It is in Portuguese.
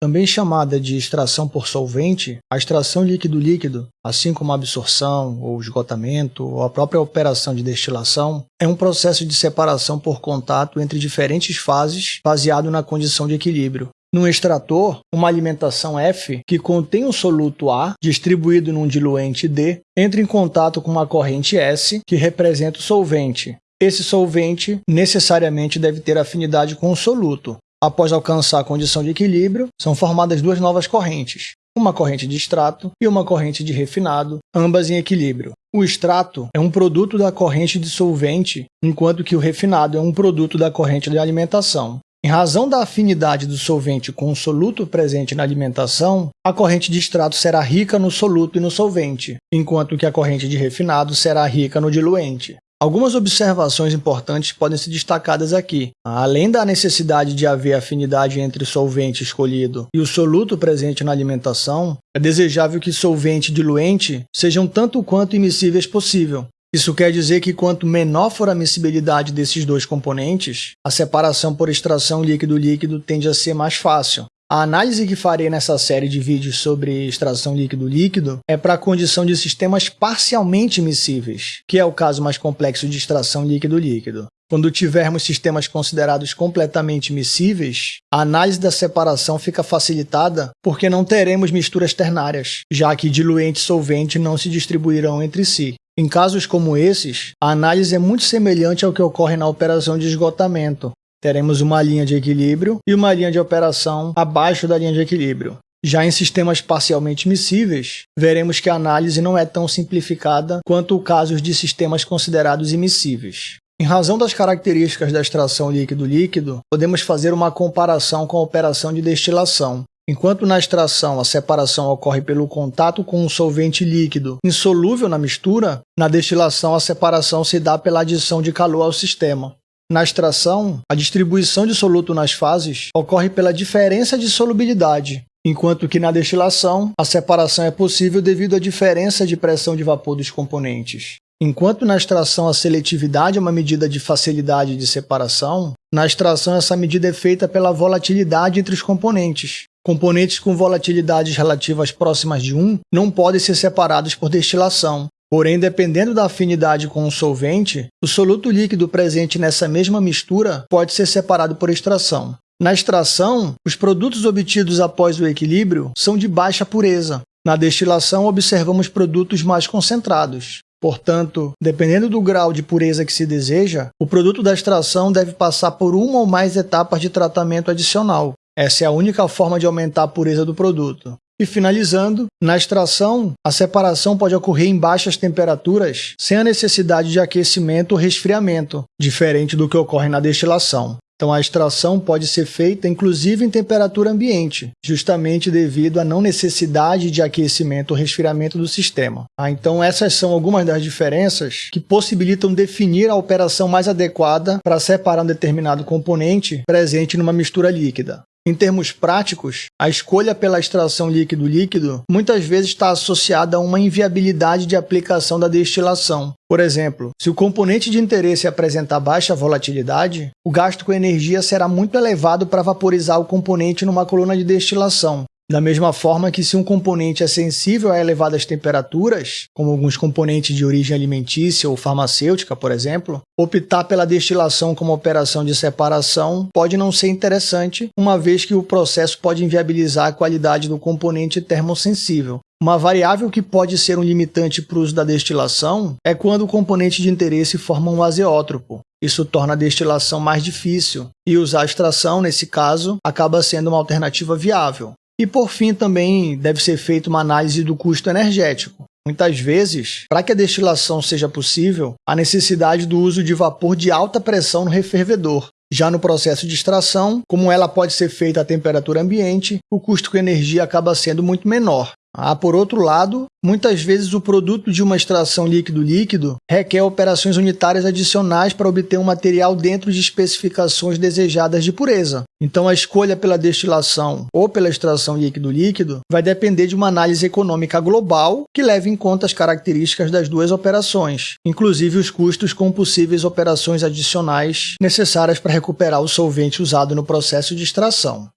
Também chamada de extração por solvente, a extração líquido-líquido, assim como a absorção ou esgotamento ou a própria operação de destilação, é um processo de separação por contato entre diferentes fases baseado na condição de equilíbrio. Num extrator, uma alimentação F, que contém um soluto A distribuído num diluente D, entra em contato com uma corrente S, que representa o solvente. Esse solvente necessariamente deve ter afinidade com o soluto. Após alcançar a condição de equilíbrio, são formadas duas novas correntes, uma corrente de extrato e uma corrente de refinado, ambas em equilíbrio. O extrato é um produto da corrente de solvente, enquanto que o refinado é um produto da corrente de alimentação. Em razão da afinidade do solvente com o soluto presente na alimentação, a corrente de extrato será rica no soluto e no solvente, enquanto que a corrente de refinado será rica no diluente. Algumas observações importantes podem ser destacadas aqui. Além da necessidade de haver afinidade entre o solvente escolhido e o soluto presente na alimentação, é desejável que solvente e diluente sejam tanto quanto imissíveis possível, isso quer dizer que quanto menor for a miscibilidade desses dois componentes, a separação por extração líquido-líquido tende a ser mais fácil. A análise que farei nessa série de vídeos sobre extração líquido-líquido é para a condição de sistemas parcialmente miscíveis, que é o caso mais complexo de extração líquido-líquido. Quando tivermos sistemas considerados completamente miscíveis, a análise da separação fica facilitada porque não teremos misturas ternárias, já que diluente e solvente não se distribuirão entre si. Em casos como esses, a análise é muito semelhante ao que ocorre na operação de esgotamento. Teremos uma linha de equilíbrio e uma linha de operação abaixo da linha de equilíbrio. Já em sistemas parcialmente miscíveis, veremos que a análise não é tão simplificada quanto o caso de sistemas considerados imissíveis. Em razão das características da extração líquido-líquido, podemos fazer uma comparação com a operação de destilação, Enquanto na extração a separação ocorre pelo contato com um solvente líquido insolúvel na mistura, na destilação a separação se dá pela adição de calor ao sistema. Na extração, a distribuição de soluto nas fases ocorre pela diferença de solubilidade, enquanto que na destilação a separação é possível devido à diferença de pressão de vapor dos componentes. Enquanto na extração a seletividade é uma medida de facilidade de separação, na extração essa medida é feita pela volatilidade entre os componentes, Componentes com volatilidades relativas próximas de 1 não podem ser separados por destilação. Porém, dependendo da afinidade com o solvente, o soluto líquido presente nessa mesma mistura pode ser separado por extração. Na extração, os produtos obtidos após o equilíbrio são de baixa pureza. Na destilação, observamos produtos mais concentrados. Portanto, dependendo do grau de pureza que se deseja, o produto da extração deve passar por uma ou mais etapas de tratamento adicional, essa é a única forma de aumentar a pureza do produto. E finalizando, na extração, a separação pode ocorrer em baixas temperaturas sem a necessidade de aquecimento ou resfriamento, diferente do que ocorre na destilação. Então, a extração pode ser feita inclusive em temperatura ambiente, justamente devido à não necessidade de aquecimento ou resfriamento do sistema. Ah, então, essas são algumas das diferenças que possibilitam definir a operação mais adequada para separar um determinado componente presente numa mistura líquida. Em termos práticos, a escolha pela extração líquido-líquido muitas vezes está associada a uma inviabilidade de aplicação da destilação. Por exemplo, se o componente de interesse apresentar baixa volatilidade, o gasto com energia será muito elevado para vaporizar o componente numa coluna de destilação, da mesma forma que se um componente é sensível a elevadas temperaturas, como alguns componentes de origem alimentícia ou farmacêutica, por exemplo, optar pela destilação como operação de separação pode não ser interessante, uma vez que o processo pode inviabilizar a qualidade do componente termosensível. Uma variável que pode ser um limitante para o uso da destilação é quando o componente de interesse forma um azeótropo. Isso torna a destilação mais difícil, e usar a extração, nesse caso, acaba sendo uma alternativa viável. E por fim, também deve ser feita uma análise do custo energético. Muitas vezes, para que a destilação seja possível, há necessidade do uso de vapor de alta pressão no refervedor. Já no processo de extração, como ela pode ser feita a temperatura ambiente, o custo com energia acaba sendo muito menor. Ah, por outro lado, muitas vezes o produto de uma extração líquido-líquido requer operações unitárias adicionais para obter um material dentro de especificações desejadas de pureza. Então, a escolha pela destilação ou pela extração líquido-líquido vai depender de uma análise econômica global que leve em conta as características das duas operações, inclusive os custos com possíveis operações adicionais necessárias para recuperar o solvente usado no processo de extração.